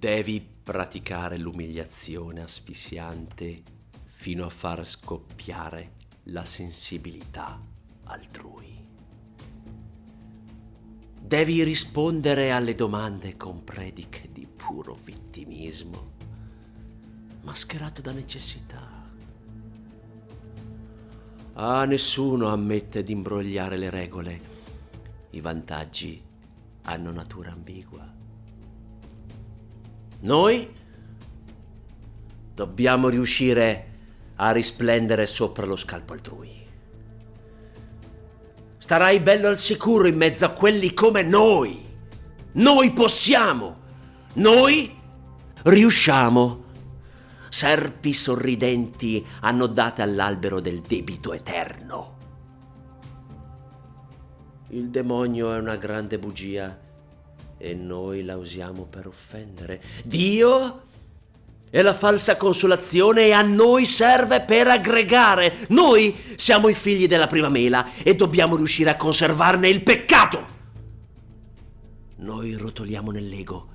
Devi praticare l'umiliazione asfissiante fino a far scoppiare la sensibilità altrui. Devi rispondere alle domande con prediche di puro vittimismo, mascherato da necessità. Ah, nessuno ammette di imbrogliare le regole. I vantaggi hanno natura ambigua. Noi dobbiamo riuscire a risplendere sopra lo scalpo altrui. Starai bello al sicuro in mezzo a quelli come noi. Noi possiamo. Noi riusciamo. Serpi sorridenti annodate all'albero del debito eterno. Il demonio è una grande bugia e noi la usiamo per offendere. Dio è la falsa consolazione e a noi serve per aggregare. Noi siamo i figli della prima mela e dobbiamo riuscire a conservarne il peccato. Noi rotoliamo nell'ego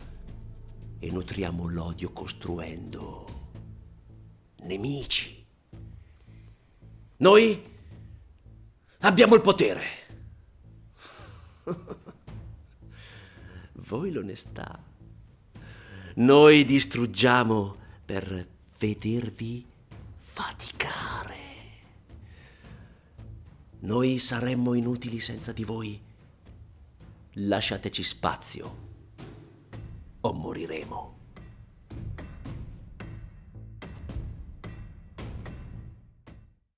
e nutriamo l'odio costruendo nemici. Noi abbiamo il potere. Voi l'onestà. Noi distruggiamo per vedervi faticare. Noi saremmo inutili senza di voi. Lasciateci spazio o moriremo.